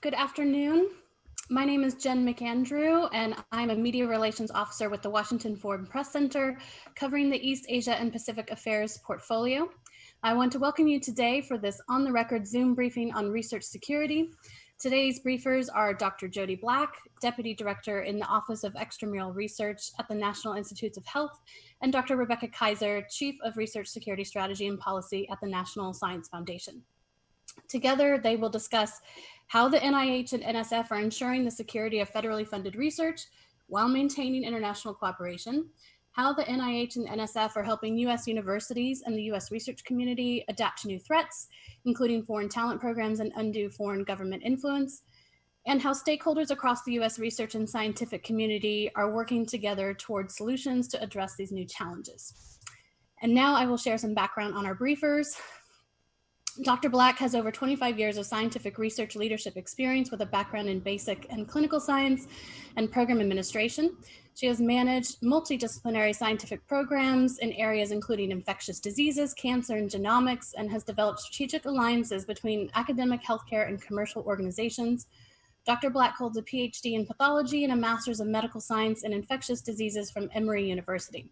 Good afternoon. My name is Jen McAndrew, and I'm a Media Relations Officer with the Washington Foreign Press Center, covering the East Asia and Pacific Affairs portfolio. I want to welcome you today for this on-the-record Zoom briefing on research security. Today's briefers are Dr. Jody Black, Deputy Director in the Office of Extramural Research at the National Institutes of Health, and Dr. Rebecca Kaiser, Chief of Research Security Strategy and Policy at the National Science Foundation. Together, they will discuss how the NIH and NSF are ensuring the security of federally funded research while maintaining international cooperation, how the NIH and NSF are helping US universities and the US research community adapt to new threats, including foreign talent programs and undue foreign government influence, and how stakeholders across the US research and scientific community are working together towards solutions to address these new challenges. And now I will share some background on our briefers. Dr. Black has over 25 years of scientific research leadership experience with a background in basic and clinical science and program administration. She has managed multidisciplinary scientific programs in areas including infectious diseases, cancer, and genomics, and has developed strategic alliances between academic healthcare and commercial organizations. Dr. Black holds a PhD in pathology and a master's of medical science and infectious diseases from Emory University.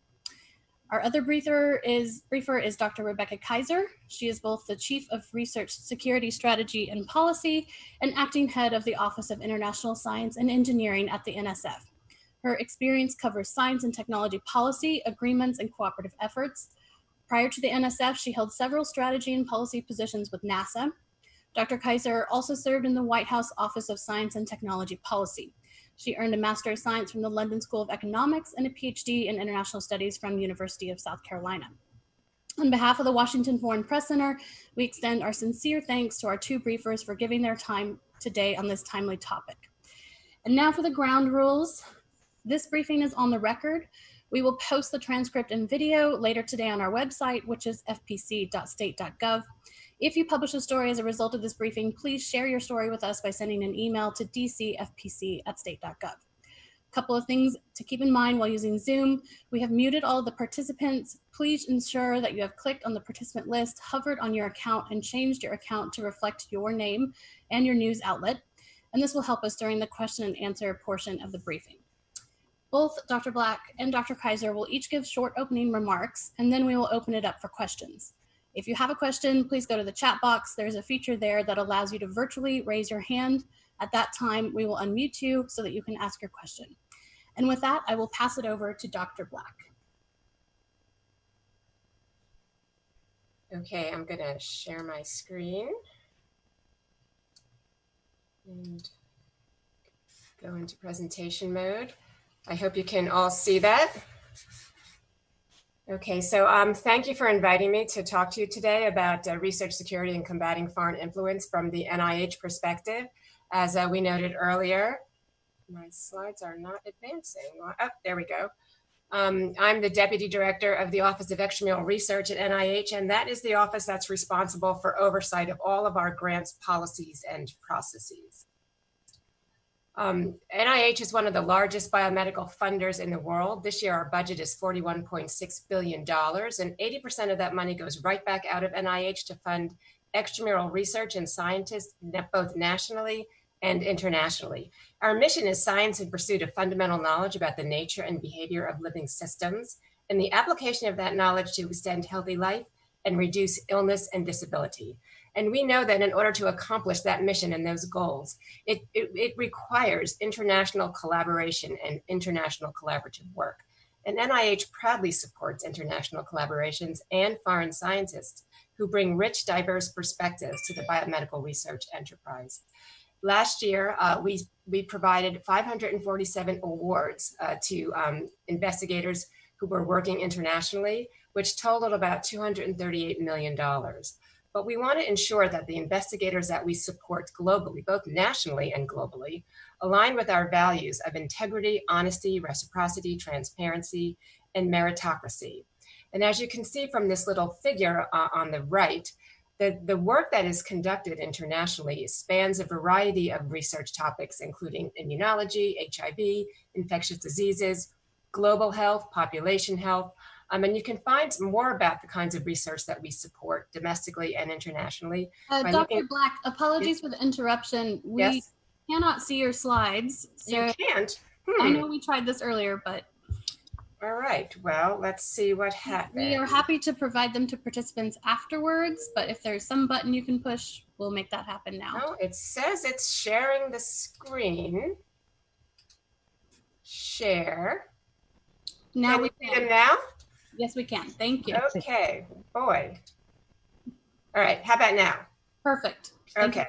Our other briefer is, briefer is Dr. Rebecca Kaiser. She is both the Chief of Research Security Strategy and Policy and Acting Head of the Office of International Science and Engineering at the NSF. Her experience covers science and technology policy, agreements, and cooperative efforts. Prior to the NSF, she held several strategy and policy positions with NASA. Dr. Kaiser also served in the White House Office of Science and Technology Policy. She earned a Master of Science from the London School of Economics and a PhD in International Studies from University of South Carolina. On behalf of the Washington Foreign Press Center, we extend our sincere thanks to our two briefers for giving their time today on this timely topic. And now for the ground rules. This briefing is on the record. We will post the transcript and video later today on our website, which is fpc.state.gov. If you publish a story as a result of this briefing, please share your story with us by sending an email to dcfpc at state.gov. A couple of things to keep in mind while using Zoom. We have muted all the participants. Please ensure that you have clicked on the participant list, hovered on your account, and changed your account to reflect your name and your news outlet. And this will help us during the question and answer portion of the briefing. Both Dr. Black and Dr. Kaiser will each give short opening remarks, and then we will open it up for questions. If you have a question, please go to the chat box. There's a feature there that allows you to virtually raise your hand. At that time, we will unmute you so that you can ask your question. And with that, I will pass it over to Dr. Black. Okay, I'm gonna share my screen and go into presentation mode. I hope you can all see that. Okay, so um, thank you for inviting me to talk to you today about uh, research security and combating foreign influence from the NIH perspective. As uh, we noted earlier, my slides are not advancing. Oh, there we go. Um, I'm the Deputy Director of the Office of Extramural Research at NIH, and that is the office that's responsible for oversight of all of our grants, policies, and processes. Um, NIH is one of the largest biomedical funders in the world. This year, our budget is $41.6 billion, and 80% of that money goes right back out of NIH to fund extramural research and scientists, both nationally and internationally. Our mission is science in pursuit of fundamental knowledge about the nature and behavior of living systems, and the application of that knowledge to extend healthy life and reduce illness and disability. And we know that in order to accomplish that mission and those goals, it, it, it, requires international collaboration and international collaborative work. And NIH proudly supports international collaborations and foreign scientists who bring rich, diverse perspectives to the biomedical research enterprise. Last year, uh, we, we provided 547 awards uh, to um, investigators who were working internationally, which totaled about $238 million. But we want to ensure that the investigators that we support globally, both nationally and globally, align with our values of integrity, honesty, reciprocity, transparency, and meritocracy. And as you can see from this little figure uh, on the right, the, the work that is conducted internationally spans a variety of research topics, including immunology, HIV, infectious diseases, global health, population health, Um, and you can find more about the kinds of research that we support domestically and internationally. Uh, Dr. Looking... Black, apologies for the interruption. We yes? cannot see your slides. So you can't? Hmm. I know we tried this earlier, but. All right, well, let's see what happens. We are happy to provide them to participants afterwards, but if there's some button you can push, we'll make that happen now. Oh, it says it's sharing the screen. Share. Now can we see them now? Yes, we can. Thank you. Okay, boy. All right, how about now? Perfect. Thank okay,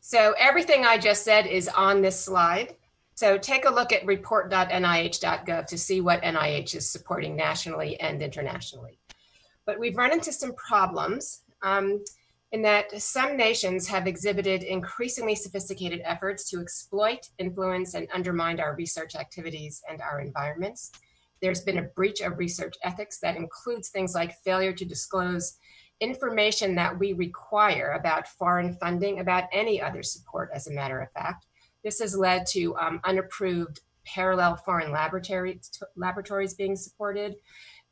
so everything I just said is on this slide. So take a look at report.nih.gov to see what NIH is supporting nationally and internationally. But we've run into some problems um, in that some nations have exhibited increasingly sophisticated efforts to exploit, influence, and undermine our research activities and our environments. There's been a breach of research ethics that includes things like failure to disclose information that we require about foreign funding, about any other support, as a matter of fact, this has led to um, unapproved parallel foreign laboratories, laboratories being supported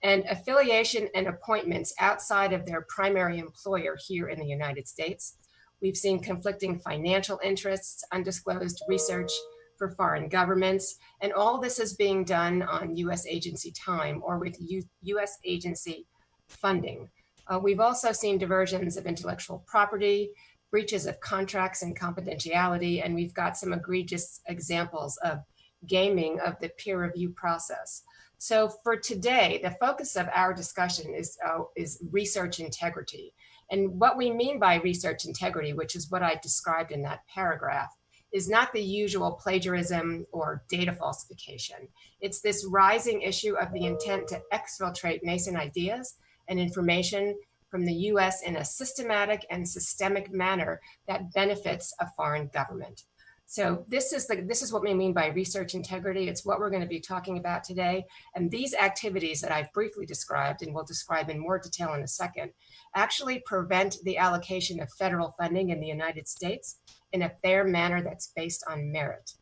and affiliation and appointments outside of their primary employer here in the United States. We've seen conflicting financial interests, undisclosed research for foreign governments, and all this is being done on US agency time or with U US agency funding. Uh, we've also seen diversions of intellectual property, breaches of contracts and confidentiality, and we've got some egregious examples of gaming of the peer review process. So for today, the focus of our discussion is, uh, is research integrity. And what we mean by research integrity, which is what I described in that paragraph, is not the usual plagiarism or data falsification. It's this rising issue of the intent to exfiltrate nascent ideas and information from the US in a systematic and systemic manner that benefits a foreign government. So this is, the, this is what we mean by research integrity. It's what we're going to be talking about today. And these activities that I've briefly described and will describe in more detail in a second, actually prevent the allocation of federal funding in the United States in a fair manner that's based on merit.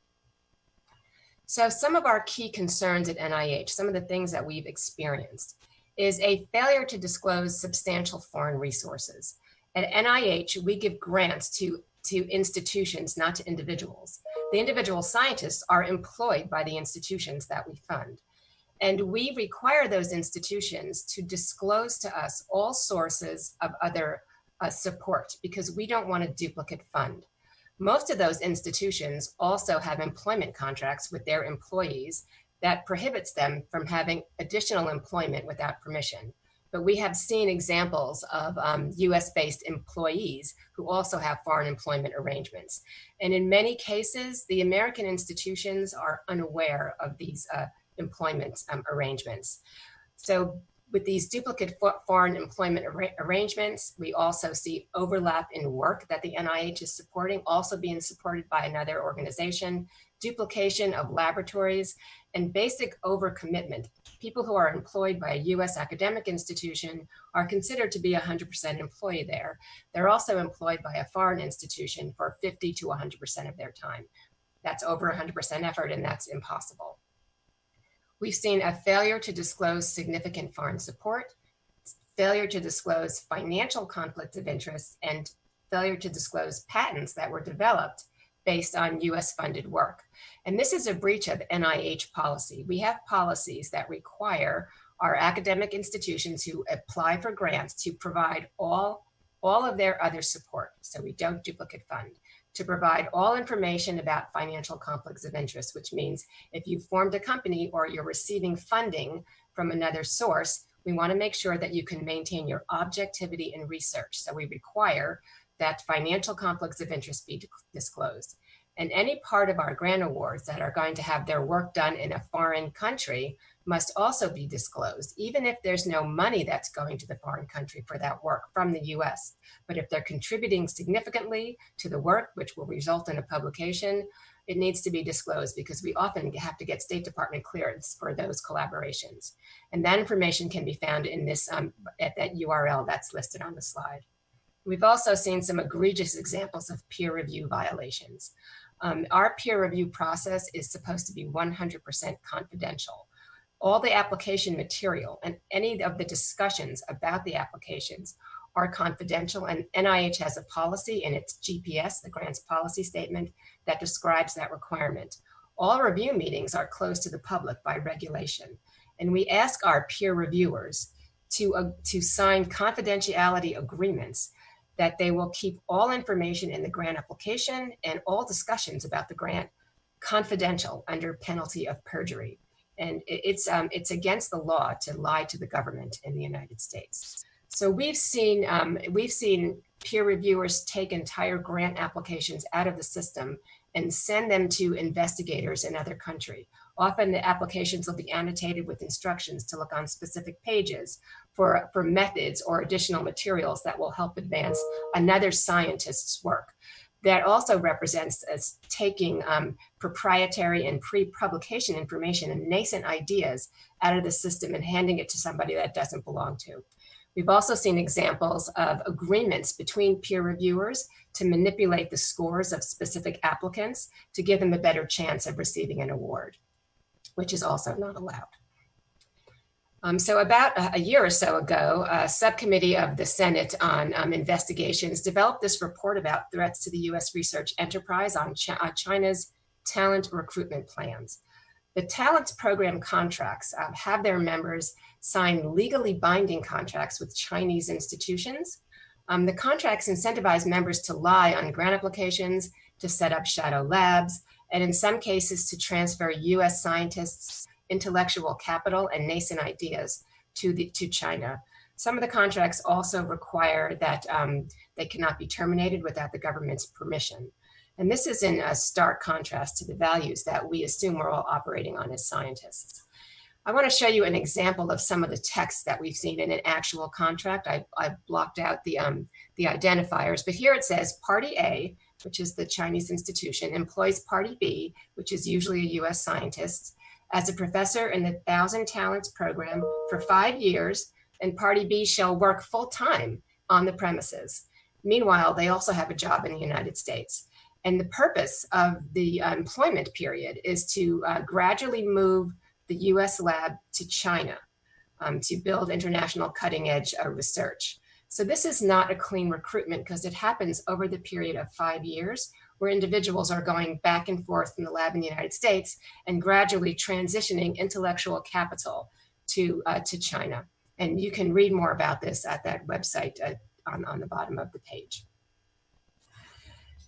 So some of our key concerns at NIH, some of the things that we've experienced is a failure to disclose substantial foreign resources. At NIH, we give grants to, to institutions, not to individuals. The individual scientists are employed by the institutions that we fund. And we require those institutions to disclose to us all sources of other uh, support because we don't want a duplicate fund. Most of those institutions also have employment contracts with their employees that prohibits them from having additional employment without permission. But we have seen examples of um, US-based employees who also have foreign employment arrangements. And in many cases, the American institutions are unaware of these uh, employment um, arrangements. So with these duplicate foreign employment ar arrangements, we also see overlap in work that the NIH is supporting, also being supported by another organization, duplication of laboratories, and basic overcommitment. People who are employed by a US academic institution are considered to be 100% employee there. They're also employed by a foreign institution for 50 to 100% of their time. That's over 100% effort and that's impossible. We've seen a failure to disclose significant foreign support, failure to disclose financial conflicts of interest, and failure to disclose patents that were developed based on US funded work. And this is a breach of NIH policy. We have policies that require our academic institutions who apply for grants to provide all, all of their other support, so we don't duplicate fund, to provide all information about financial conflicts of interest, which means if you've formed a company or you're receiving funding from another source, we wanna make sure that you can maintain your objectivity in research. So we require that financial conflicts of interest be disclosed. And any part of our grant awards that are going to have their work done in a foreign country must also be disclosed, even if there's no money that's going to the foreign country for that work from the US. But if they're contributing significantly to the work, which will result in a publication, it needs to be disclosed because we often have to get State Department clearance for those collaborations. And that information can be found in this um, at that URL that's listed on the slide. We've also seen some egregious examples of peer review violations. Um, our peer review process is supposed to be 100% confidential. all the application material and any of the discussions about the applications are confidential and NIH has a policy in its GPS, the grants policy statement, that describes that requirement. All review meetings are closed to the public by regulation. And we ask our peer reviewers to, uh, to sign confidentiality agreements that they will keep all information in the grant application and all discussions about the grant confidential under penalty of perjury. And it's, um, it's against the law to lie to the government in the United States. So we've seen, um, we've seen peer reviewers take entire grant applications out of the system and send them to investigators in other country. Often the applications will be annotated with instructions to look on specific pages for, for methods or additional materials that will help advance another scientist's work. That also represents as taking um, proprietary and pre-publication information and nascent ideas out of the system and handing it to somebody that doesn't belong to. We've also seen examples of agreements between peer reviewers to manipulate the scores of specific applicants to give them a better chance of receiving an award, which is also not allowed. Um, so about a, a, year or so ago, a subcommittee of the Senate on um, investigations developed this report about threats to the US research enterprise on Ch China's talent recruitment plans. The talents program contracts um, have their members sign legally binding contracts with Chinese institutions. Um, the contracts incentivize members to lie on grant applications, to set up shadow labs, and in some cases to transfer US scientists' intellectual capital and nascent ideas to, the, to China. Some of the contracts also require that um, they cannot be terminated without the government's permission. And this is in a stark contrast to the values that we assume we're all operating on as scientists. I want to show you an example of some of the text that we've seen in an actual contract. I, I blocked out the, um, the identifiers, but here it says Party A, which is the Chinese institution, employs Party B, which is usually a US scientist, as a professor in the Thousand Talents program for five years, and Party B shall work full time on the premises. Meanwhile, they also have a job in the United States. And the purpose of the uh, employment period is to uh, gradually move the US lab to China um, to build international cutting edge uh, research. So this is not a clean recruitment because it happens over the period of five years where individuals are going back and forth from the lab in the United States and gradually transitioning intellectual capital to, uh, to China. And you can read more about this at that website uh, on, on the bottom of the page.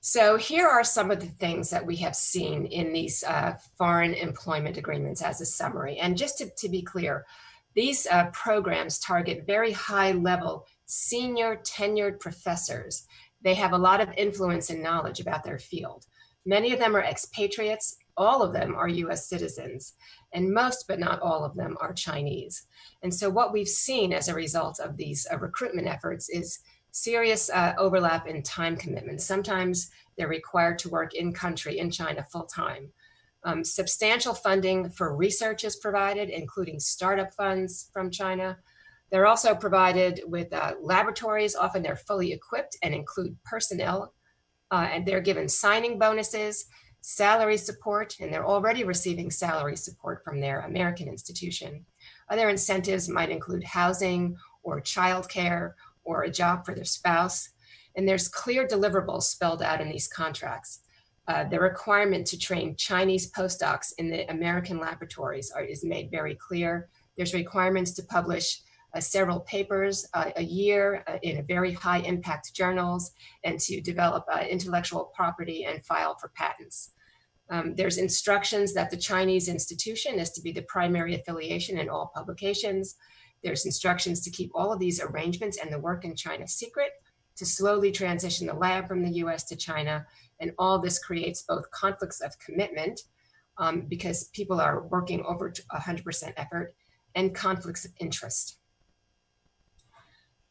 So here are some of the things that we have seen in these uh, foreign employment agreements as a summary. And just to, to be clear, these uh, programs target very high level senior tenured professors. They have a lot of influence and knowledge about their field. Many of them are expatriates, all of them are US citizens, and most but not all of them are Chinese. And so what we've seen as a result of these uh, recruitment efforts is serious uh, overlap in time commitment. Sometimes they're required to work in country in China full time. Um, substantial funding for research is provided, including startup funds from China. They're also provided with uh, laboratories. Often they're fully equipped and include personnel. Uh, and they're given signing bonuses, salary support, and they're already receiving salary support from their American institution. Other incentives might include housing or childcare or a job for their spouse. And there's clear deliverables spelled out in these contracts. Uh, the requirement to train Chinese postdocs in the American laboratories are, is made very clear. There's requirements to publish several papers uh, a year uh, in very high impact journals and to develop uh, intellectual property and file for patents. Um, there's instructions that the Chinese institution is to be the primary affiliation in all publications. There's instructions to keep all of these arrangements and the work in China secret, to slowly transition the lab from the US to China. And all this creates both conflicts of commitment um, because people are working over 100% effort and conflicts of interest.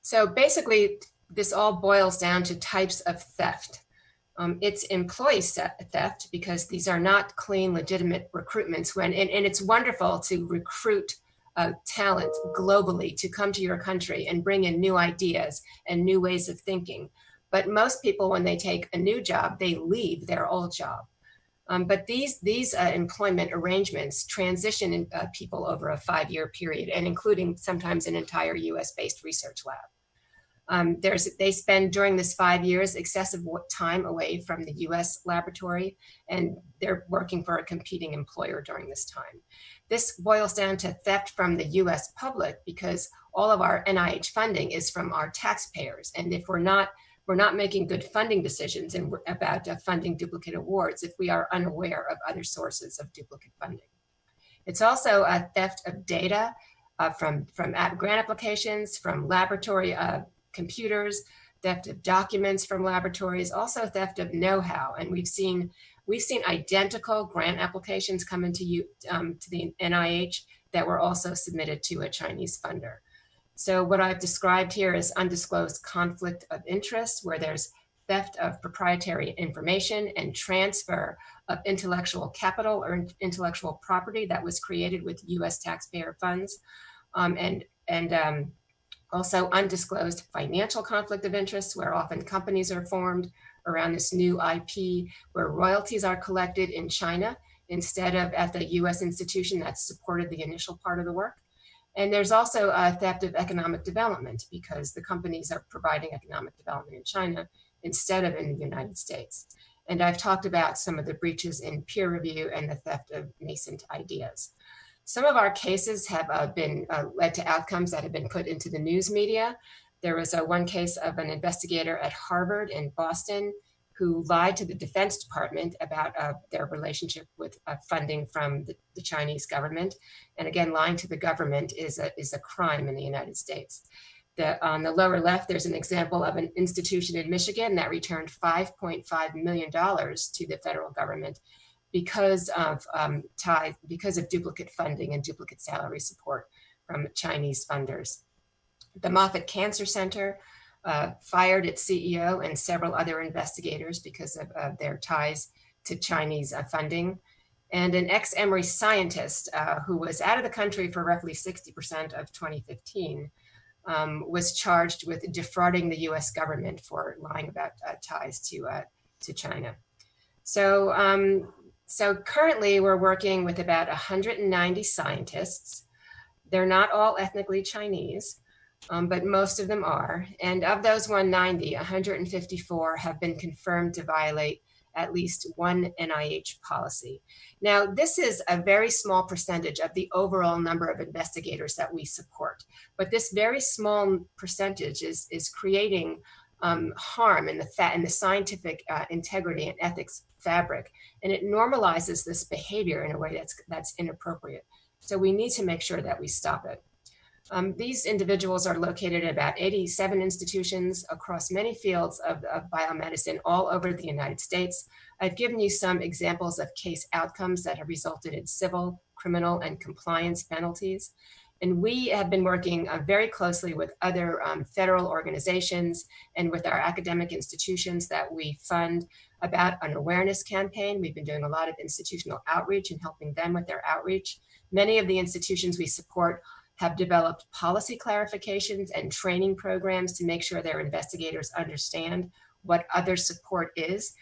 So basically, this all boils down to types of theft. Um, it's employee theft because these are not clean, legitimate recruitments when, and, and it's wonderful to recruit uh, talent globally to come to your country and bring in new ideas and new ways of thinking. But most people, when they take a new job, they leave their old job. Um, but these, these uh, employment arrangements transition uh, people over a five-year period and including sometimes an entire US-based research lab. Um, there's, they spend during this five years excessive time away from the US laboratory and they're working for a competing employer during this time. This boils down to theft from the US public because all of our NIH funding is from our taxpayers. And if we're not we're not making good funding decisions and about uh, funding duplicate awards if we are unaware of other sources of duplicate funding. It's also a theft of data uh, from, from grant applications, from laboratory uh, computers, theft of documents from laboratories, also theft of know-how. And we've seen we've seen identical grant applications come into you um, to the NIH that were also submitted to a Chinese funder. So what I've described here is undisclosed conflict of interest, where there's theft of proprietary information and transfer of intellectual capital or intellectual property that was created with US taxpayer funds. Um, and and um, also undisclosed financial conflict of interest, where often companies are formed around this new IP, where royalties are collected in China instead of at the US institution that supported the initial part of the work. And there's also a theft of economic development because the companies are providing economic development in China instead of in the United States. And I've talked about some of the breaches in peer review and the theft of nascent ideas. Some of our cases have uh, been uh, led to outcomes that have been put into the news media. There was a one case of an investigator at Harvard in Boston who lied to the Defense Department about uh, their relationship with uh, funding from the, the, Chinese government. And again, lying to the government is a, is a crime in the United States. The, on the lower left, there's an example of an institution in Michigan that returned $5.5 million to the federal government because of um, tie, because of duplicate funding and duplicate salary support from Chinese funders. The Moffitt Cancer Center uh, fired its CEO and several other investigators because of uh, their ties to Chinese uh, funding. And an ex-Emory scientist uh, who was out of the country for roughly 60% of 2015 um, was charged with defrauding the US government for lying about uh, ties to, uh, to China. So, um, so currently we're working with about 190 scientists. They're not all ethnically Chinese um, but most of them are. And of those 190, 154 have been confirmed to violate at least one NIH policy. Now, this is a very small percentage of the overall number of investigators that we support, but this very small percentage is, is creating um, harm in the, in the scientific uh, integrity and ethics fabric, and it normalizes this behavior in a way that's, that's inappropriate. So we need to make sure that we stop it. Um, these individuals are located at about 87 institutions across many fields of, of, biomedicine all over the United States. I've given you some examples of case outcomes that have resulted in civil, criminal, and compliance penalties. And we have been working uh, very closely with other um, federal organizations and with our academic institutions that we fund about an awareness campaign. We've been doing a lot of institutional outreach and helping them with their outreach. Many of the institutions we support have developed policy clarifications and training programs to make sure their investigators understand what other support is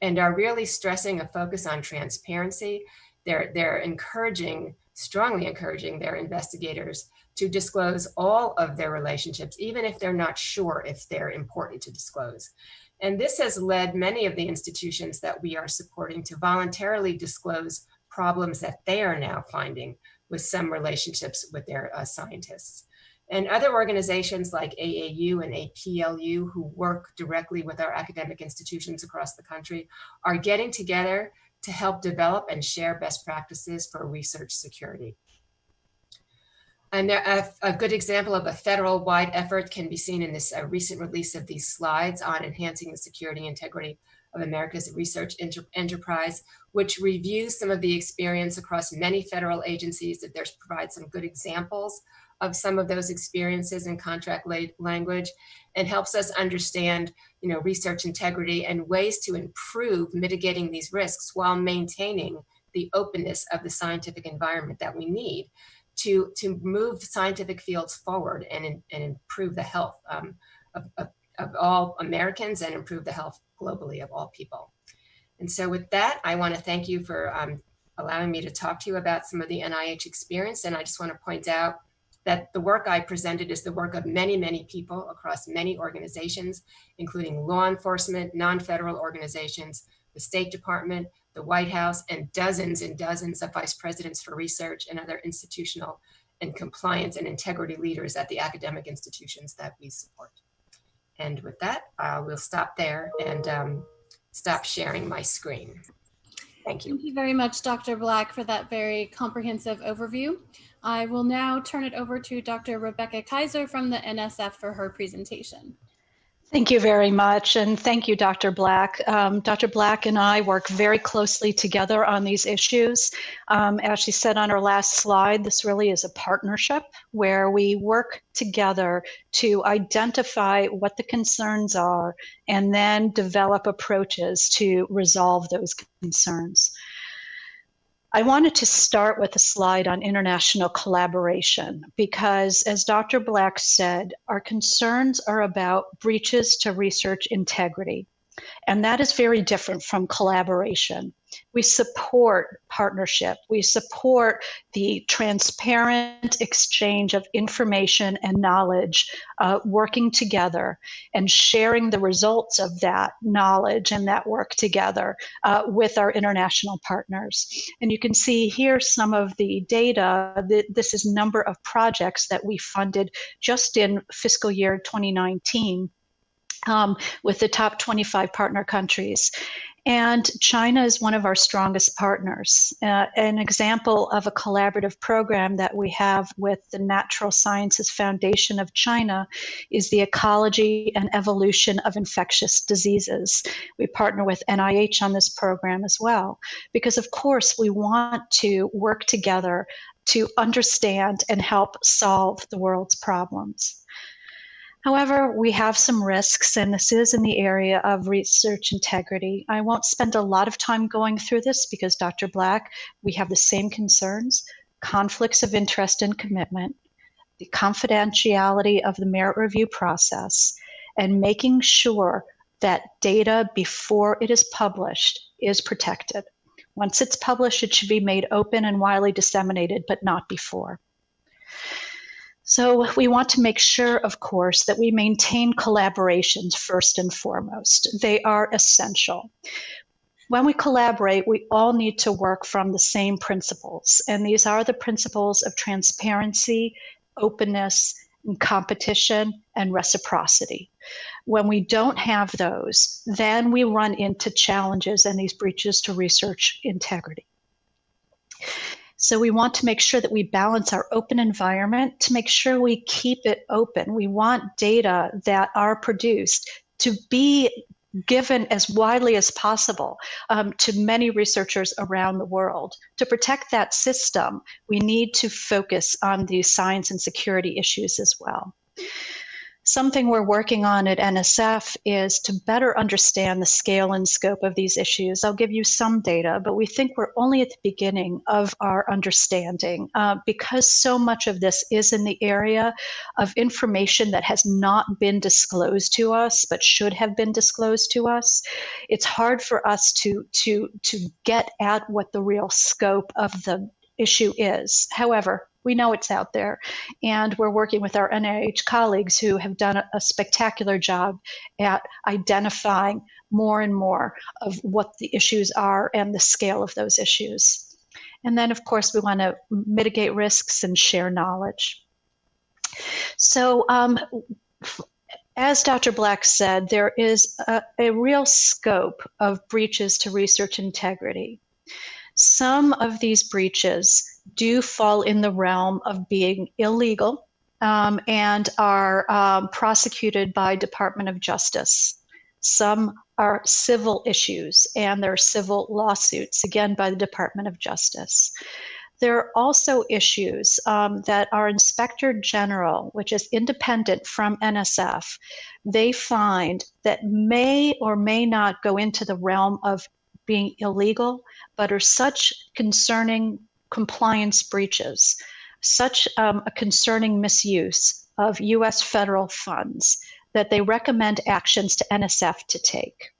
and are really stressing a focus on transparency. They're, they're encouraging, strongly encouraging their investigators to disclose all of their relationships, even if they're not sure if they're important to disclose. And this has led many of the institutions that we are supporting to voluntarily disclose problems that they are now finding with some relationships with their uh, scientists. And other organizations like AAU and APLU who work directly with our academic institutions across the country are getting together to help develop and share best practices for research security. And a, a, good example of a federal-wide effort can be seen in this uh, recent release of these slides on enhancing the security integrity of America's research enterprise, which reviews some of the experience across many federal agencies that there's provide some good examples of some of those experiences in contract language and helps us understand you know, research integrity and ways to improve mitigating these risks while maintaining the openness of the scientific environment that we need to, to move scientific fields forward and, and improve the health um, of, of, of all Americans and improve the health globally of all people. And so with that, I want to thank you for um, allowing me to talk to you about some of the NIH experience. And I just want to point out that the work I presented is the work of many, many people across many organizations, including law enforcement, non-federal organizations, the State Department, the White House, and dozens and dozens of vice presidents for research and other institutional and compliance and integrity leaders at the academic institutions that we support. And with that, uh, we'll stop there and um, stop sharing my screen. Thank you. Thank you very much, Dr. Black, for that very comprehensive overview. I will now turn it over to Dr. Rebecca Kaiser from the NSF for her presentation. Thank you very much. And thank you, Dr. Black. Um, Dr. Black and I work very closely together on these issues. Um, as she said on her last slide, this really is a partnership where we work together to identify what the concerns are and then develop approaches to resolve those concerns. I wanted to start with a slide on international collaboration because, as Dr. Black said, our concerns are about breaches to research integrity. And that is very different from collaboration. We support partnership. We support the transparent exchange of information and knowledge, uh, working together and sharing the results of that knowledge and that work together uh, with our international partners. And you can see here some of the data. This is number of projects that we funded just in fiscal year 2019 um, with the top 25 partner countries. And China is one of our strongest partners. Uh, an example of a collaborative program that we have with the Natural Sciences Foundation of China is the ecology and evolution of infectious diseases. We partner with NIH on this program as well, because of course we want to work together to understand and help solve the world's problems. However, we have some risks, and this is in the area of research integrity. I won't spend a lot of time going through this because Dr. Black, we have the same concerns, conflicts of interest and commitment, the confidentiality of the merit review process, and making sure that data before it is published is protected. Once it's published, it should be made open and widely disseminated, but not before. So we want to make sure, of course, that we maintain collaborations first and foremost. They are essential. When we collaborate, we all need to work from the same principles, and these are the principles of transparency, openness, and competition, and reciprocity. When we don't have those, then we run into challenges and these breaches to research integrity. So we want to make sure that we balance our open environment to make sure we keep it open. We want data that are produced to be given as widely as possible um, to many researchers around the world. To protect that system, we need to focus on the science and security issues as well. Something we're working on at NSF is to better understand the scale and scope of these issues. I'll give you some data, but we think we're only at the beginning of our understanding uh, because so much of this is in the area of information that has not been disclosed to us but should have been disclosed to us. It's hard for us to to to get at what the real scope of the issue is. However, we know it's out there. And we're working with our NIH colleagues who have done a, a spectacular job at identifying more and more of what the issues are and the scale of those issues. And then, of course, we want to mitigate risks and share knowledge. So, um, as Dr. Black said, there is a, a, real scope of breaches to research integrity. Some of these breaches do fall in the realm of being illegal um, and are um, prosecuted by Department of Justice. Some are civil issues and there are civil lawsuits, again, by the Department of Justice. There are also issues um, that our Inspector General, which is independent from NSF, they find that may or may not go into the realm of being illegal, but are such concerning compliance breaches, such um, a concerning misuse of U.S. federal funds that they recommend actions to NSF to take.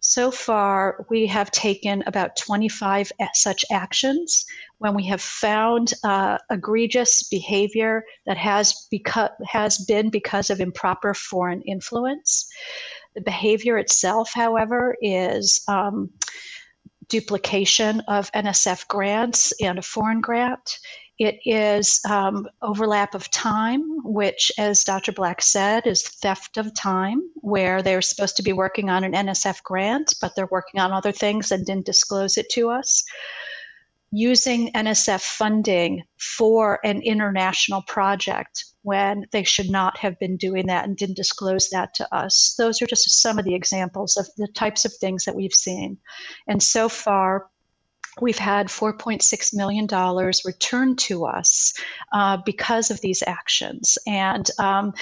So far, we have taken about 25 such actions when we have found uh, egregious behavior that has, beca- has been because of improper foreign influence. The behavior itself, however, is um, duplication of NSF grants and a foreign grant. It is um, overlap of time, which, as Dr. Black said, is theft of time, where they're supposed to be working on an NSF grant, but they're working on other things and didn't disclose it to us using NSF funding for an international project when they should not have been doing that and didn't disclose that to us. Those are just some of the examples of the types of things that we've seen. And so far, we've had $4.6 million returned to us uh, because of these actions. And um,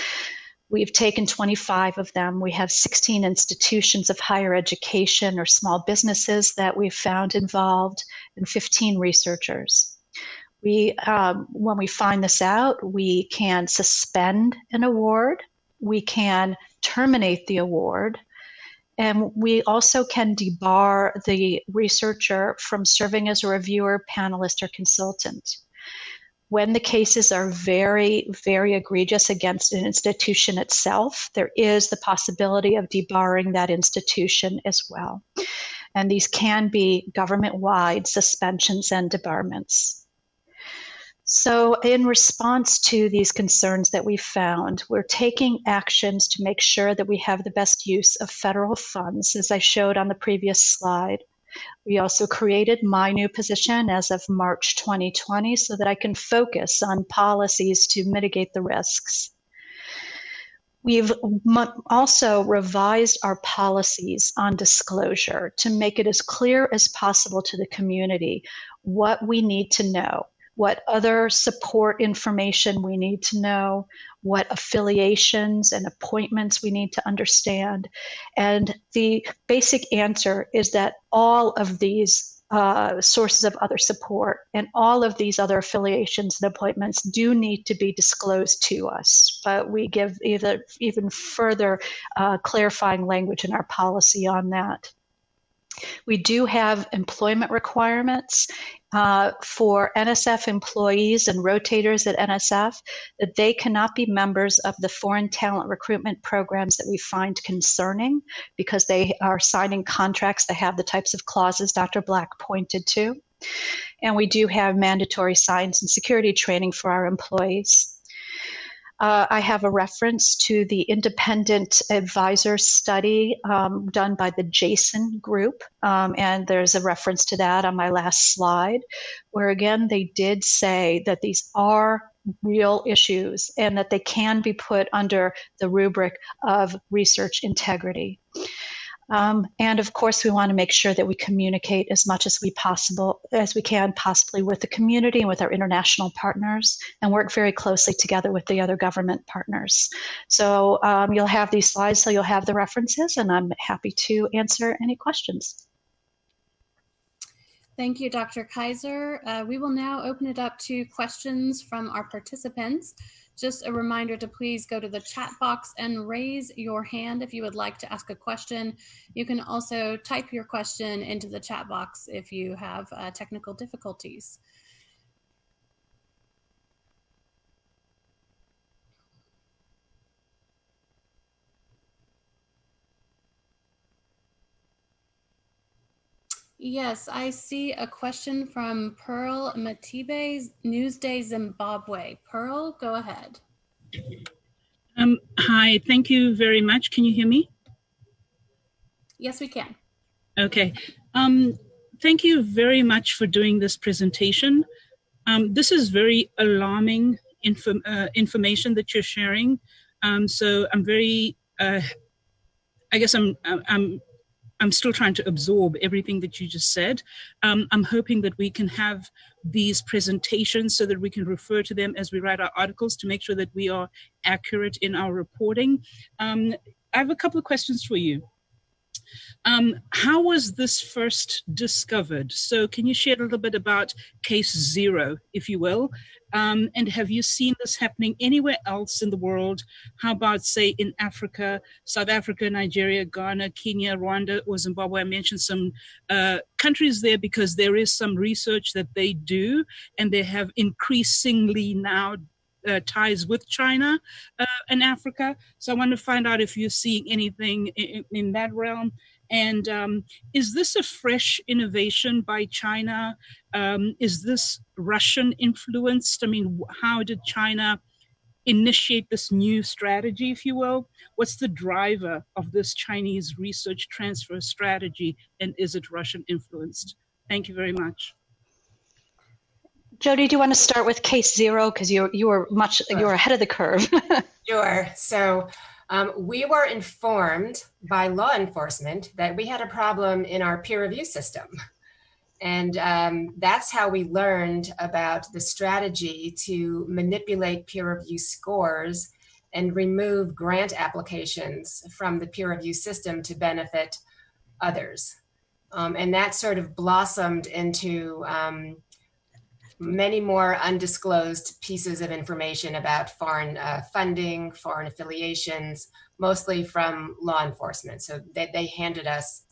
We've taken 25 of them. We have 16 institutions of higher education or small businesses that we've found involved, and 15 researchers. We, um, when we find this out, we can suspend an award, we can terminate the award, and we also can debar the researcher from serving as a reviewer, panelist, or consultant when the cases are very, very egregious against an institution itself, there is the possibility of debarring that institution as well. And these can be government wide suspensions and debarments. So, in response to these concerns that we found, we're taking actions to make sure that we have the best use of federal funds, as I showed on the previous slide. We also created my new position as of March 2020 so that I can focus on policies to mitigate the risks. We've also revised our policies on disclosure to make it as clear as possible to the community what we need to know what other support information we need to know, what affiliations and appointments we need to understand. And the basic answer is that all of these uh, sources of other support and all of these other affiliations and appointments do need to be disclosed to us. But we give either, even further uh, clarifying language in our policy on that. We do have employment requirements uh, for NSF employees and rotators at NSF that they cannot be members of the foreign talent recruitment programs that we find concerning because they are signing contracts that have the types of clauses Dr. Black pointed to. And we do have mandatory science and security training for our employees. Uh, I have a reference to the independent advisor study um, done by the Jason Group, um, and there's a reference to that on my last slide, where again they did say that these are real issues and that they can be put under the rubric of research integrity. Um, and of course, we want to make sure that we communicate as much as we possible as we can, possibly with the community and with our international partners, and work very closely together with the other government partners. So um, you'll have these slides, so you'll have the references, and I'm happy to answer any questions. Thank you, Dr. Kaiser. Uh, we will now open it up to questions from our participants. Just a reminder to please go to the chat box and raise your hand if you would like to ask a question. You can also type your question into the chat box if you have uh, technical difficulties. Yes, I see a question from Pearl Matibe, Newsday Zimbabwe. Pearl, go ahead. Um, hi, thank you very much. Can you hear me? Yes, we can. Okay. Um, thank you very much for doing this presentation. Um, this is very alarming info uh, information that you're sharing. Um, so I'm very, uh, I guess I'm, I'm I'm still trying to absorb everything that you just said. Um, I'm hoping that we can have these presentations so that we can refer to them as we write our articles to make sure that we are accurate in our reporting. Um, I have a couple of questions for you. Um, how was this first discovered? So can you share a little bit about case zero, if you will? Um, and have you seen this happening anywhere else in the world? How about, say, in Africa, South Africa, Nigeria, Ghana, Kenya, Rwanda, or Zimbabwe? I mentioned some uh, countries there because there is some research that they do, and they have increasingly now uh, ties with China uh, and Africa. So I want to find out if you're seeing anything in, in that realm. And um, is this a fresh innovation by China? Um, is this Russian influenced? I mean, how did China initiate this new strategy, if you will? What's the driver of this Chinese research transfer strategy? And is it Russian influenced? Thank you very much. Jody, do you want to start with case zero because you you were much sure. you were ahead of the curve. sure. So um, we were informed by law enforcement that we had a problem in our peer review system. And um, that's how we learned about the strategy to manipulate peer review scores and remove grant applications from the peer review system to benefit others. Um, and that sort of blossomed into um, many more undisclosed pieces of information about foreign uh, funding, foreign affiliations, mostly from law enforcement. So they, they handed us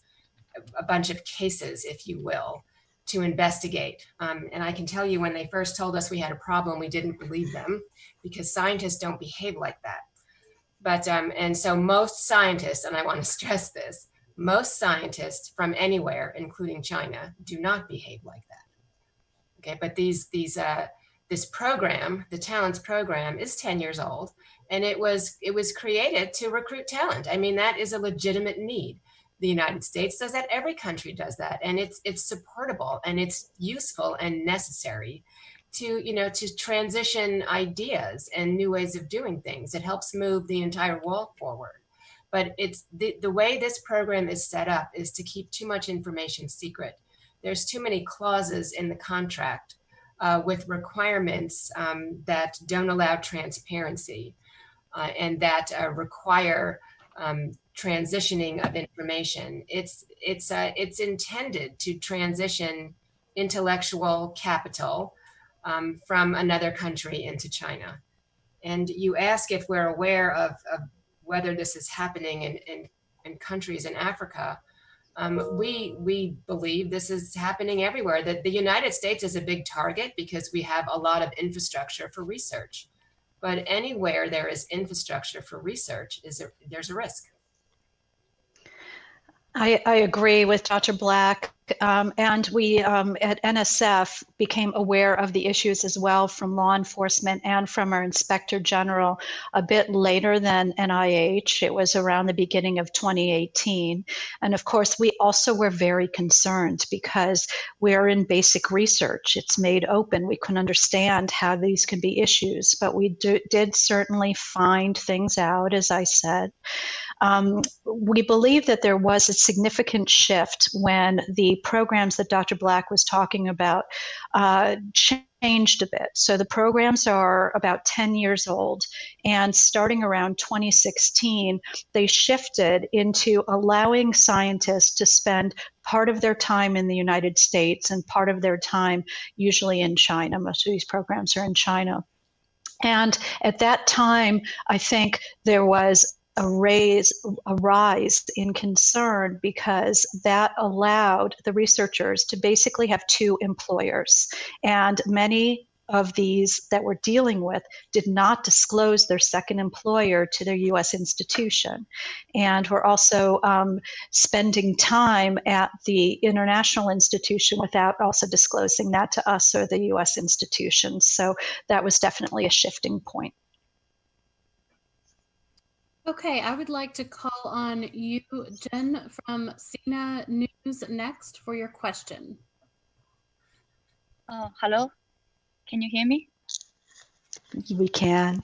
a bunch of cases, if you will, to investigate. Um, and I can tell you when they first told us we had a problem, we didn't believe them because scientists don't behave like that. But, um, and so most scientists, and I want to stress this, most scientists from anywhere, including China, do not behave like that. Okay, but these these uh, this program, the Talents program, is 10 years old, and it was it was created to recruit talent. I mean, that is a legitimate need. The United States does that. Every country does that, and it's it's supportable and it's useful and necessary to you know to transition ideas and new ways of doing things. It helps move the entire world forward. But it's the, the way this program is set up is to keep too much information secret there's too many clauses in the contract uh, with requirements um, that don't allow transparency uh, and that uh, require um, transitioning of information. It's, it's, uh, it's intended to transition intellectual capital um, from another country into China. And you ask if we're aware of, of whether this is happening in, in, in countries in Africa. Um, we, we believe this is happening everywhere, that the United States is a big target because we have a lot of infrastructure for research. But anywhere there is infrastructure for research, is there, there's a risk. I, I agree with Dr. Black. Um, and we um, at NSF became aware of the issues as well from law enforcement and from our inspector general a bit later than NIH. It was around the beginning of 2018. And of course, we also were very concerned because we're in basic research. It's made open. We can understand how these can be issues, but we do, did certainly find things out, as I said. Um, we believe that there was a significant shift when the programs that Dr. Black was talking about uh, changed a bit. So the programs are about 10 years old, and starting around 2016, they shifted into allowing scientists to spend part of their time in the United States and part of their time usually in China. Most of these programs are in China. And at that time, I think there was a raise a rise in concern because that allowed the researchers to basically have two employers and many of these that we're dealing with did not disclose their second employer to their U.S. institution. And we're also um, spending time at the international institution without also disclosing that to us or the U.S. institution. So that was definitely a shifting point. Okay, I would like to call on you, Jen from Sina News Next for your question. Uh, hello, can you hear me? We can.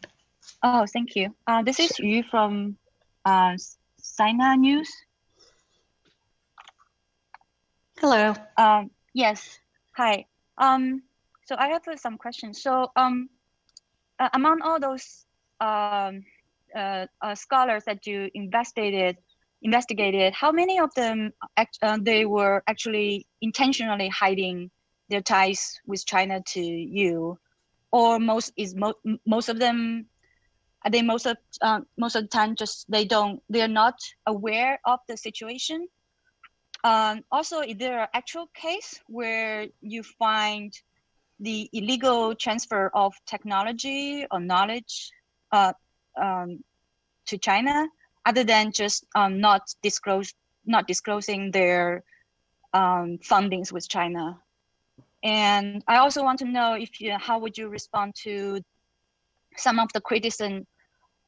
Oh, thank you. Uh, this is Yu from uh, Sina News. Hello. Um, yes, hi. Um, so I have some questions. So um, uh, among all those um, uh, uh, scholars that you investigated investigated, how many of them uh, they were actually intentionally hiding their ties with China to you, or most is mo most of them I think most of uh, most of the time just they don't they're not aware of the situation. Um, also, is there an actual case where you find the illegal transfer of technology or knowledge uh, um, to China, other than just um, not disclose not disclosing their um, fundings with China? And I also want to know if you, how would you respond to some of the criticism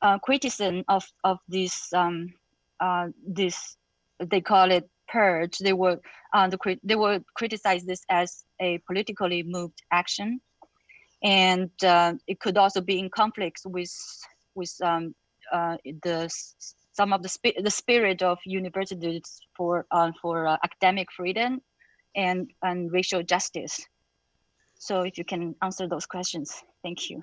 uh, criticism of of this um, uh, this they call it purge. They were uh, the they were criticize this as a politically moved action, and uh, it could also be in conflict with with um, uh, the some of the sp the spirit of universities for uh, for uh, academic freedom and and racial justice. So if you can answer those questions, thank you.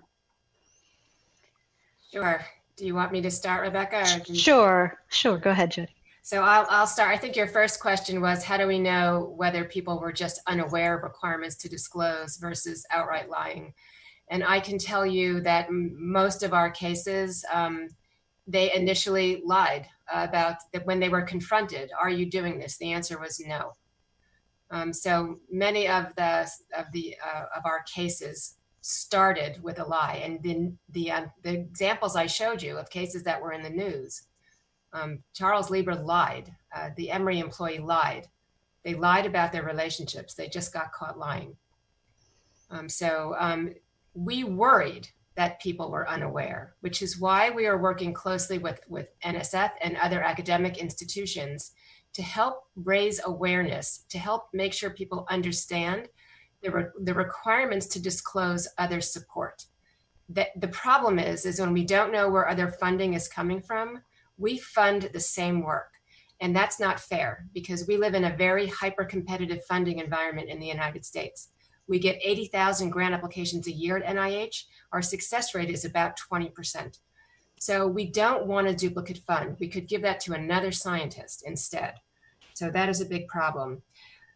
Sure. Do you want me to start, Rebecca? Sure, sure. Go ahead, Judy. So I'll, I'll start. I think your first question was how do we know whether people were just unaware of requirements to disclose versus outright lying? And I can tell you that most of our cases, um, they initially lied about that when they were confronted. Are you doing this? The answer was no. Um, so many of the of the uh, of our cases started with a lie. And then the, uh, the examples I showed you of cases that were in the news, um, Charles Lieber lied. Uh, the Emory employee lied. They lied about their relationships. They just got caught lying. Um, so um, we worried that people were unaware, which is why we are working closely with, with NSF and other academic institutions to help raise awareness, to help make sure people understand the, re the requirements to disclose other support. The, the problem is, is when we don't know where other funding is coming from, we fund the same work. And that's not fair because we live in a very hyper competitive funding environment in the United States. We get 80,000 grant applications a year at NIH. Our success rate is about 20%. So we don't want a duplicate fund. We could give that to another scientist instead. So that is a big problem.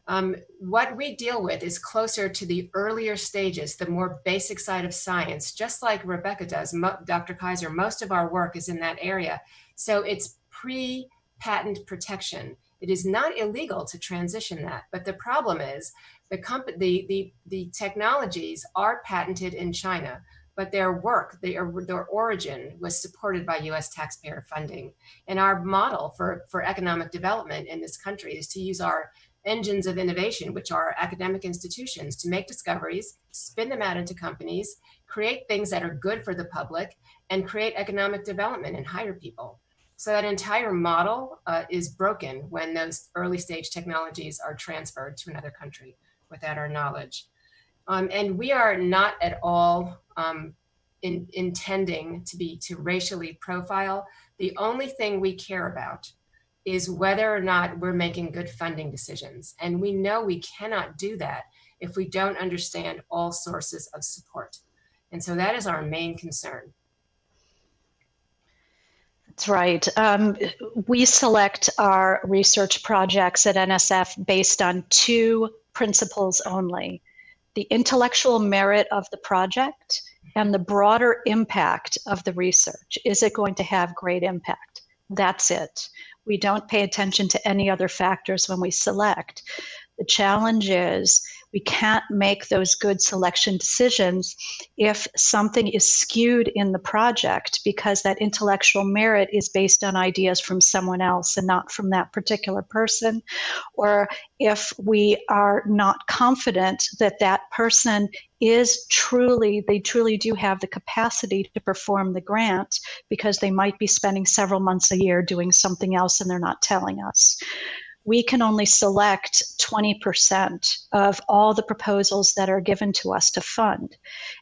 Um, what we deal with is closer to the earlier stages, the more basic side of science, just like Rebecca does, Mo Dr. Keiser, most of our work is in that area. So it's pre-patent protection. It is not illegal to transition that, but the problem is the, the, the, the technologies are patented in China, but their work, their, their origin was supported by US taxpayer funding. And our model for, for economic development in this country is to use our engines of innovation, which are academic institutions, to make discoveries, spin them out into companies, create things that are good for the public, and create economic development and hire people. So that entire model uh, is broken when those early stage technologies are transferred to another country without our knowledge. Um, and we are not at all um, in, intending to be to racially profile. The only thing we care about is whether or not we're making good funding decisions. And we know we cannot do that if we don't understand all sources of support. And so that is our main concern. That's right. Um, we select our research projects at NSF based on two principles only. The intellectual merit of the project and the broader impact of the research. Is it going to have great impact? That's it. We don't pay attention to any other factors when we select. The challenge is we can't make those good selection decisions if something is skewed in the project because that intellectual merit is based on ideas from someone else and not from that particular person, or if we are not confident that that person is truly, they truly do have the capacity to perform the grant because they might be spending several months a year doing something else and they're not telling us we can only select 20% of all the proposals that are given to us to fund.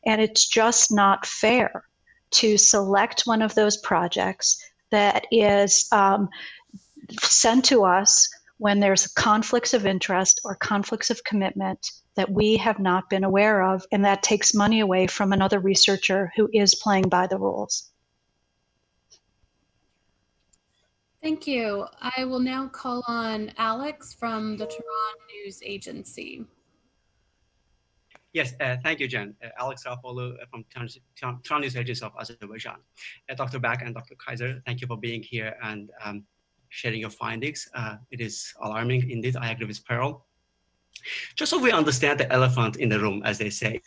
And it's just not fair to select one of those projects that is um, sent to us when there's conflicts of interest or conflicts of commitment that we have not been aware of, and that takes money away from another researcher who is playing by the rules. Thank you. I will now call on Alex from the Turan News Agency. Yes, uh, thank you, Jen. Uh, Alex Raufoglu from Turan News Agency of Azerbaijan. Uh, Dr. Back and Dr. Keiser, thank you for being here and um, sharing your findings. Uh, it is alarming indeed. I agree with Pearl. Just so we understand the elephant in the room, as they say,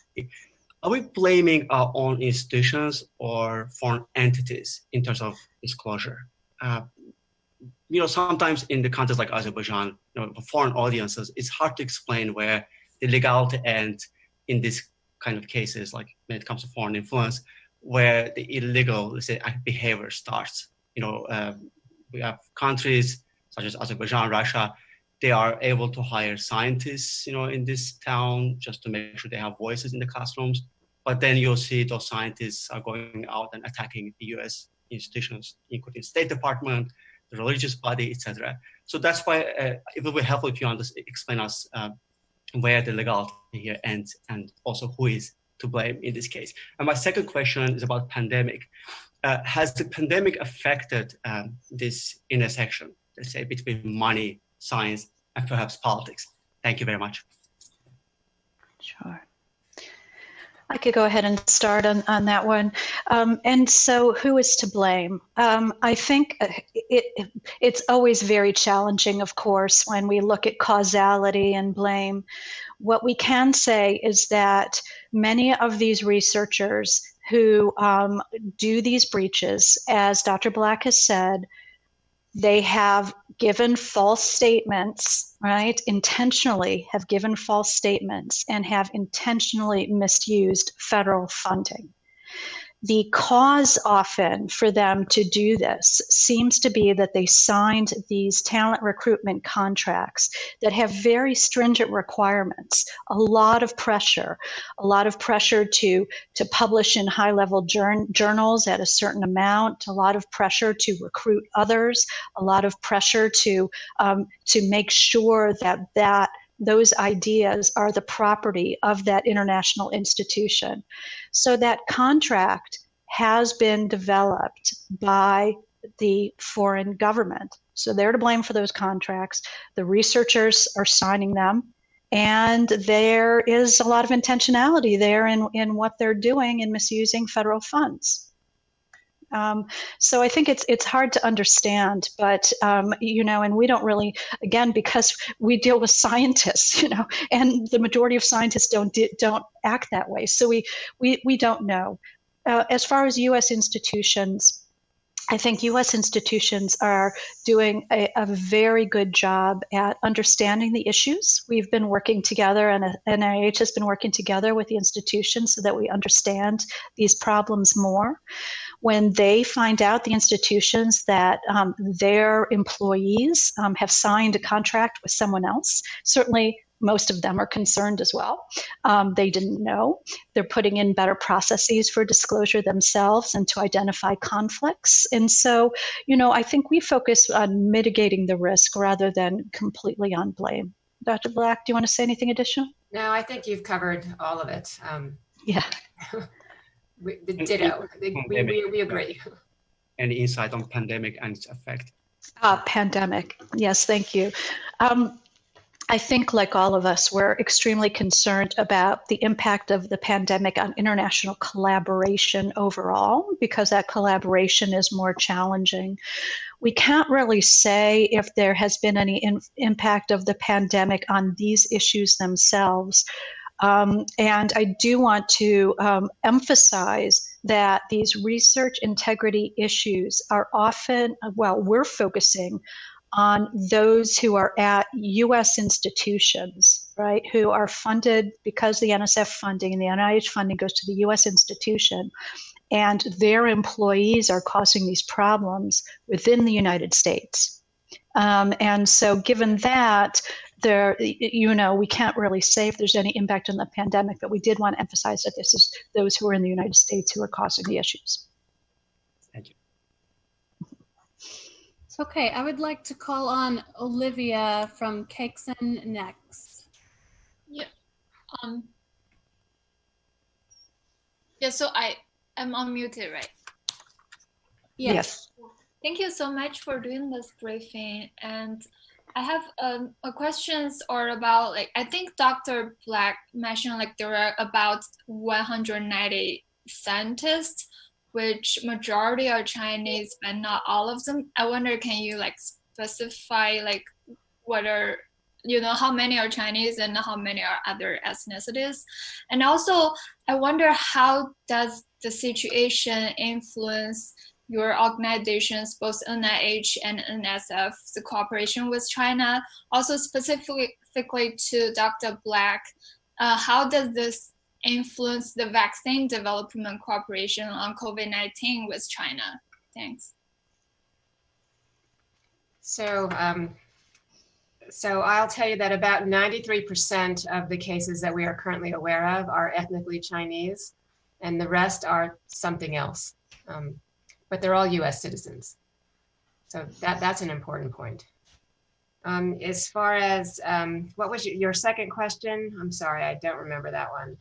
are we blaming our own institutions or foreign entities in terms of disclosure? Uh, you know, sometimes in the context like Azerbaijan, you know, for foreign audiences, it's hard to explain where the legality ends in these kind of cases, like when it comes to foreign influence, where the illegal, let's say, behavior starts. You know, uh, we have countries such as Azerbaijan, Russia, they are able to hire scientists, you know, in this town just to make sure they have voices in the classrooms. But then you'll see those scientists are going out and attacking the U.S. institutions, including State Department, the religious body, etc. So that's why uh, it will be helpful if you explain us uh, where the legality here ends and also who is to blame in this case. And my second question is about pandemic. Uh, has the pandemic affected um, this intersection, let's say, between money, science, and perhaps politics? Thank you very much. Sure. I could go ahead and start on, on that one. Um, and so, who is to blame? Um, I think uh, it, it's always very challenging, of course, when we look at causality and blame. What we can say is that many of these researchers who um, do these breaches, as Dr. Black has said, they have given false statements, right? Intentionally have given false statements and have intentionally misused federal funding the cause often for them to do this seems to be that they signed these talent recruitment contracts that have very stringent requirements a lot of pressure a lot of pressure to to publish in high level journals at a certain amount a lot of pressure to recruit others a lot of pressure to um, to make sure that that those ideas are the property of that international institution. So that contract has been developed by the foreign government. So they're to blame for those contracts. The researchers are signing them. And there is a lot of intentionality there in, in what they're doing in misusing federal funds. Um, so I think it's it's hard to understand, but um, you know, and we don't really, again, because we deal with scientists, you know, and the majority of scientists don't don't act that way. So we we we don't know. Uh, as far as U.S. institutions. I think U.S. institutions are doing a, a, very good job at understanding the issues. We've been working together, and NIH has been working together with the institutions so that we understand these problems more when they find out, the institutions, that um, their employees um, have signed a contract with someone else, certainly most of them are concerned as well. Um, they didn't know. They're putting in better processes for disclosure themselves and to identify conflicts. And so, you know, I think we focus on mitigating the risk rather than completely on blame. Dr. Black, do you want to say anything additional? No, I think you've covered all of it. Um, yeah. We, the ditto. We, we, we agree. Any insight on pandemic and its effect? Uh, pandemic. Yes, thank you. Um, I think, like all of us, we're extremely concerned about the impact of the pandemic on international collaboration overall, because that collaboration is more challenging. We can't really say if there has been any in- impact of the pandemic on these issues themselves. Um, and I do want to um, emphasize that these research integrity issues are often, well, we're focusing on those who are at US institutions, right, who are funded because the NSF funding and the NIH funding goes to the US institution, and their employees are causing these problems within the United States. Um, and so, given that, there, you know, we can't really say if there's any impact on the pandemic, but we did want to emphasize that this is those who are in the United States who are causing the issues. Thank you. Okay, I would like to call on Olivia from Cakeson next. Yeah. Um. Yeah. So I am unmuted, right? Yes. yes. thank you so much for doing this briefing. And I have um, a questions or about like I think Dr. Black mentioned like there are about 190 scientists, which majority are Chinese, but not all of them. I wonder, can you like specify like what are you know how many are Chinese and how many are other ethnicities, and also I wonder how does the situation influence your organizations, both NIH and NSF, the cooperation with China. Also specifically to Dr. Black, uh, how does this influence the vaccine development cooperation on COVID-19 with China? Thanks. So, um, so I'll tell you that about 93% of the cases that we are currently aware of are ethnically Chinese, and the rest are something else. Um, but they're all US citizens. So that, that's an important point. Um, as far as, um, what was your, second question? I'm sorry, I don't remember that one.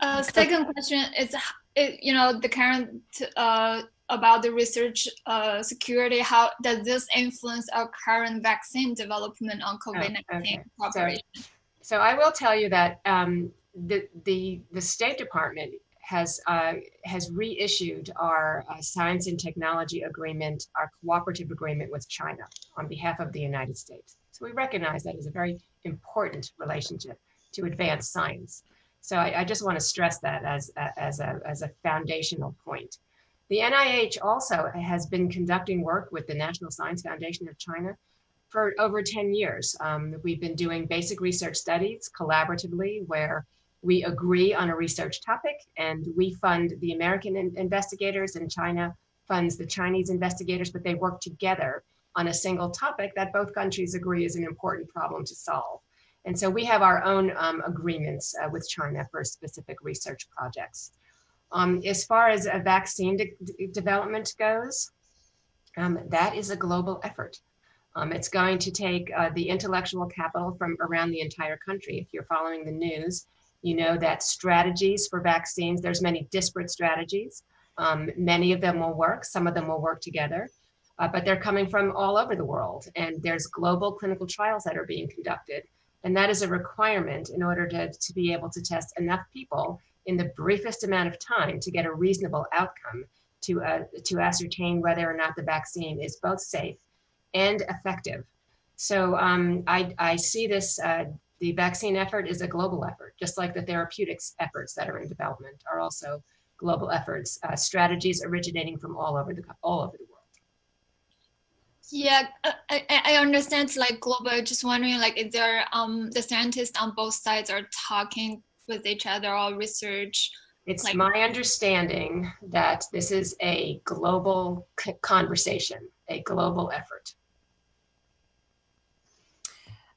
Uh, second question is, it, you know, the current, uh, about the research uh, security, how does this influence our current vaccine development on COVID-19 oh, okay. cooperation? So, so, I will tell you that um, the, the, the State Department has uh, has reissued our uh, science and technology agreement, our cooperative agreement with China on behalf of the United States. So we recognize that as a very important relationship to advance science. So I, I just want to stress that as as a as a foundational point. The NIH also has been conducting work with the National Science Foundation of China for over 10 years. Um, we've been doing basic research studies collaboratively where we agree on a research topic and we fund the American in investigators and China funds the Chinese investigators, but they work together on a single topic that both countries agree is an important problem to solve. And so we have our own um, agreements uh, with China for specific research projects. Um, as far as a vaccine de development goes, um, that is a global effort. Um, it's going to take uh, the intellectual capital from around the entire country. If you're following the news, you know that strategies for vaccines, there's many disparate strategies. Um, many of them will work, some of them will work together, uh, but they're coming from all over the world. And there's global clinical trials that are being conducted. And that is a requirement in order to, to be able to test enough people in the briefest amount of time to get a reasonable outcome to, uh, to ascertain whether or not the vaccine is both safe and effective. So um, I, I see this uh, the vaccine effort is a global effort, just like the therapeutics efforts that are in development are also global efforts, uh, strategies originating from all over the all over the world. Yeah, I, I understand like global. Just wondering, like, is there um the scientists on both sides are talking with each other or research? It's like, my understanding that this is a global conversation, a global effort.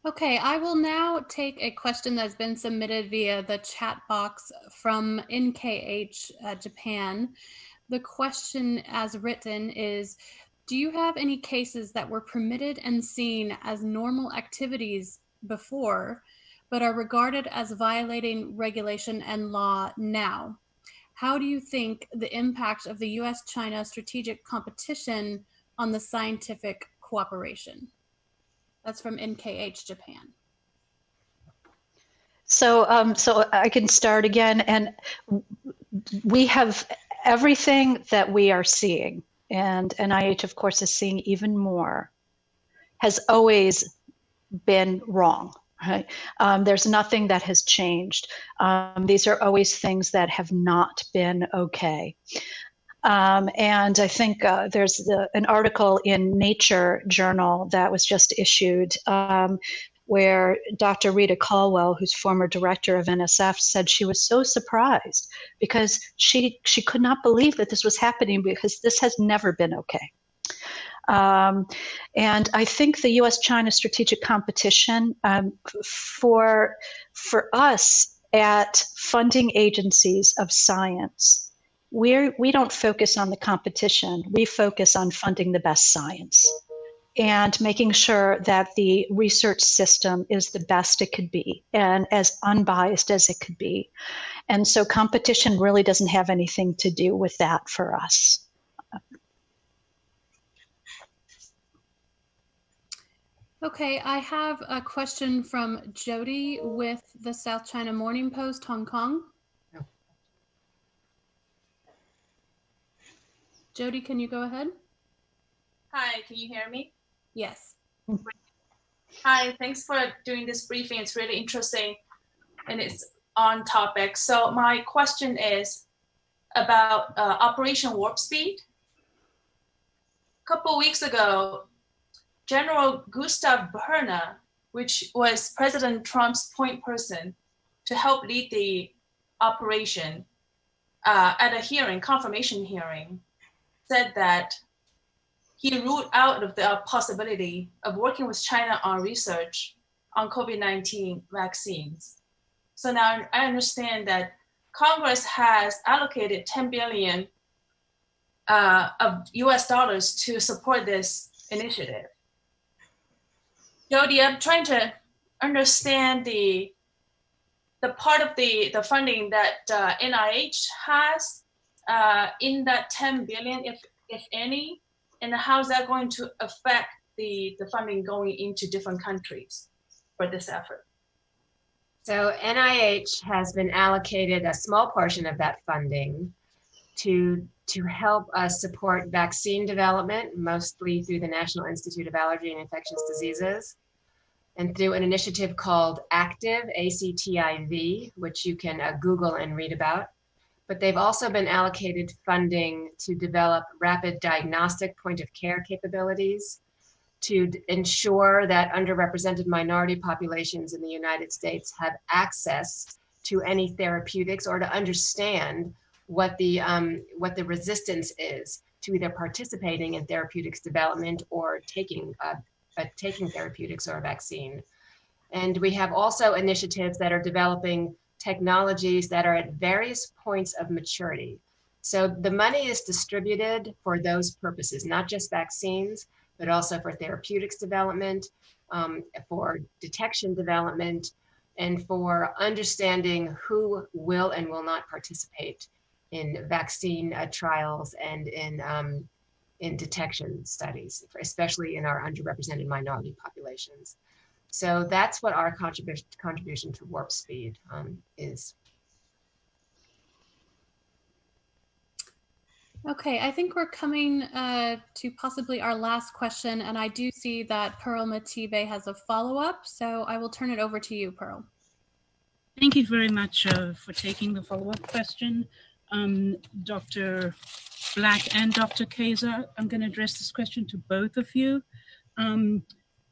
Okay, I will now take a question that's been submitted via the chat box from NHK uh, Japan. The question as written is, do you have any cases that were permitted and seen as normal activities before, but are regarded as violating regulation and law now? How do you think the impact of the US-China strategic competition on the scientific cooperation? That's from NHK Japan. So, um, so I can start again, and we have everything that we are seeing, and NIH, of course, is seeing even more, has always been wrong. Right? Um, there's nothing that has changed. Um, these are always things that have not been okay. Um, and I think uh, there's the, an article in Nature Journal that was just issued um, where Dr. Rita Colwell, who's former director of NSF, said she was so surprised because she she could not believe that this was happening because this has never been okay. Um, and I think the U.S.-China strategic competition um, for for us at funding agencies of science we're, we don't focus on the competition. We focus on funding the best science and making sure that the research system is the best it could be and as unbiased as it could be. And so competition really doesn't have anything to do with that for us. Okay, I have a question from Jody with the South China Morning Post, Hong Kong. Jody, can you go ahead? Hi, can you hear me? Yes. Hi, thanks for doing this briefing. It's really interesting and it's on topic. So my question is about uh, Operation Warp Speed. A couple weeks ago, General Gustave Perna, which was President Trump's point person to help lead the operation, uh, at a hearing, confirmation hearing, said that he ruled out of the possibility of working with China on research on COVID-19 vaccines. So now I understand that Congress has allocated 10 billion uh, of US dollars to support this initiative. Jody, I'm trying to understand the the part of the, the funding that uh, NIH has uh, in that 10 billion, if, if any, and how is that going to affect the, the funding going into different countries for this effort? So NIH has been allocated a small portion of that funding to to help us support vaccine development, mostly through the National Institute of Allergy and Infectious Diseases, and through an initiative called ACTIV, A-C-T-I-V, which you can uh, Google and read about. But they've also been allocated funding to develop rapid diagnostic point of care capabilities to ensure that underrepresented minority populations in the United States have access to any therapeutics or to understand what the um, what the resistance is to either participating in therapeutics development or taking uh, uh, taking therapeutics or a vaccine. And we have also initiatives that are developing technologies that are at various points of maturity. So the money is distributed for those purposes, not just vaccines, but also for therapeutics development, um, for detection development, and for understanding who will and will not participate in vaccine uh, trials and in um, in detection studies, especially in our underrepresented minority populations. So that's what our contribution contribution to Warp Speed um, is. Okay, I think we're coming uh, to possibly our last question, and I do see that Pearl Matibe has a follow-up, so I will turn it over to you, Pearl. Thank you very much uh, for taking the follow-up question. Um, Dr. Black and Dr. Keiser, I'm going to address this question to both of you. Um,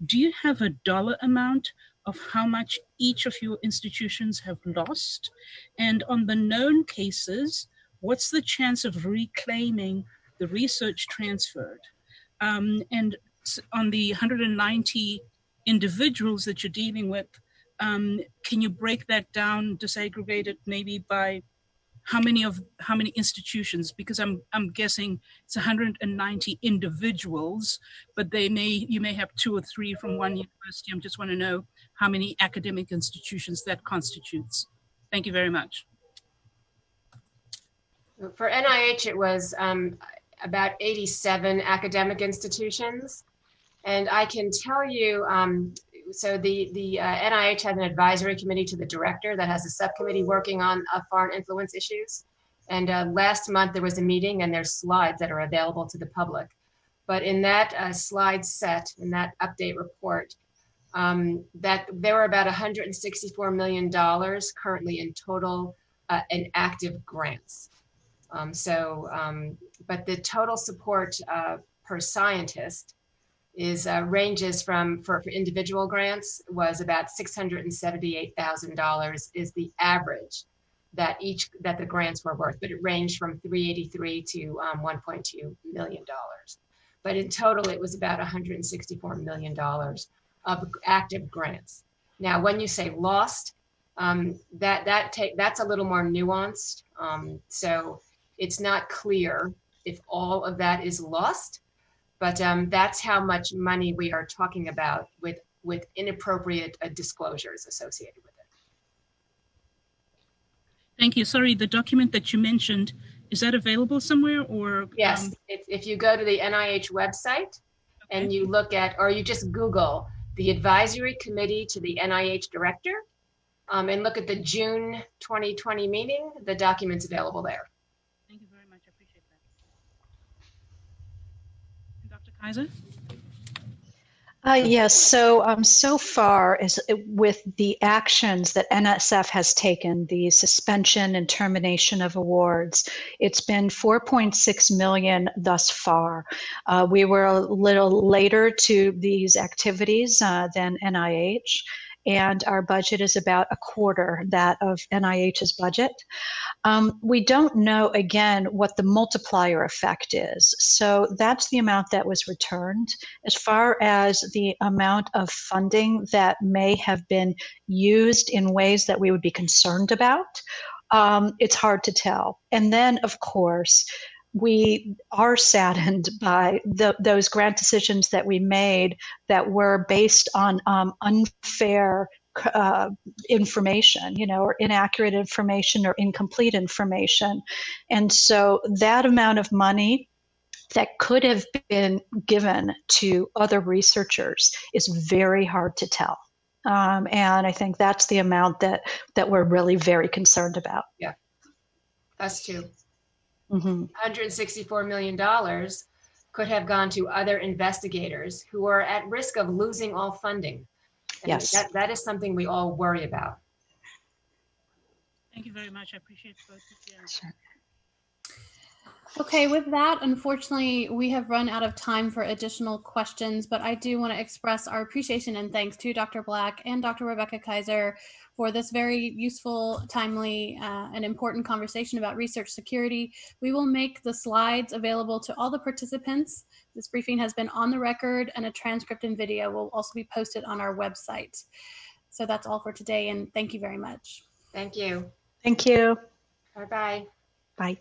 do you have a dollar amount of how much each of your institutions have lost? And on the known cases, what's the chance of reclaiming the research transferred? Um, and on the 190 individuals that you're dealing with, um, can you break that down, disaggregate it maybe by how many of how many institutions? Because I'm I'm guessing it's 190 individuals, but they may you may have two or three from one university. I just want to know how many academic institutions that constitutes. Thank you very much. For NIH, it was um, about 87 academic institutions. And I can tell you, um, so the, the uh, NIH has an advisory committee to the director that has a subcommittee working on uh, foreign influence issues. And uh, last month there was a meeting and there's slides that are available to the public. But in that uh, slide set, in that update report, um, that there were about $164 million currently in total uh, in active grants. Um, so, um, but the total support uh, per scientist is uh, ranges from for, for individual grants was about $678,000 is the average that each that the grants were worth, but it ranged from 383 to um, 1.2 million dollars. But in total, it was about 164 million dollars of active grants. Now, when you say lost, um, that that take that's a little more nuanced. Um, so it's not clear if all of that is lost, but um, that's how much money we are talking about with, with inappropriate uh, disclosures associated with it. Thank you. Sorry, the document that you mentioned, is that available somewhere or? Yes, um... if, if you go to the NIH website and you look at, or you just Google the advisory committee to the NIH director, um, and look at the June 2020 meeting. The document's available there. Thank you very much. I appreciate Keiser? Uh, yes, so um, so far as with the actions that NSF has taken, the suspension and termination of awards, it's been 4.6 million thus far. Uh, we were a little later to these activities uh, than NIH, and our budget is about a quarter that of NIH's budget. Um, we don't know, again, what the multiplier effect is. So that's the amount that was returned. As far as the amount of funding that may have been used in ways that we would be concerned about, um, it's hard to tell. And then, of course, we are saddened by the, those grant decisions that we made that were based on um, unfair uh, information, you know, or inaccurate information or incomplete information. And so that amount of money that could have been given to other researchers is very hard to tell. Um, and I think that's the amount that that we're really very concerned about. Yeah, us too. Mm-hmm. $164 million could have gone to other investigators who are at risk of losing all funding. And Yes. That, that is something we all worry about. Thank you very much. I appreciate both of you. Sure. Okay, with that, unfortunately, we have run out of time for additional questions, but I do want to express our appreciation and thanks to Dr. Black and Dr. Rebecca Keiser for this very useful, timely, uh, and important conversation about research security. We will make the slides available to all the participants. This briefing has been on the record and a transcript and video will also be posted on our website. So that's all for today and thank you very much. Thank you. Thank you. Bye-bye. Bye.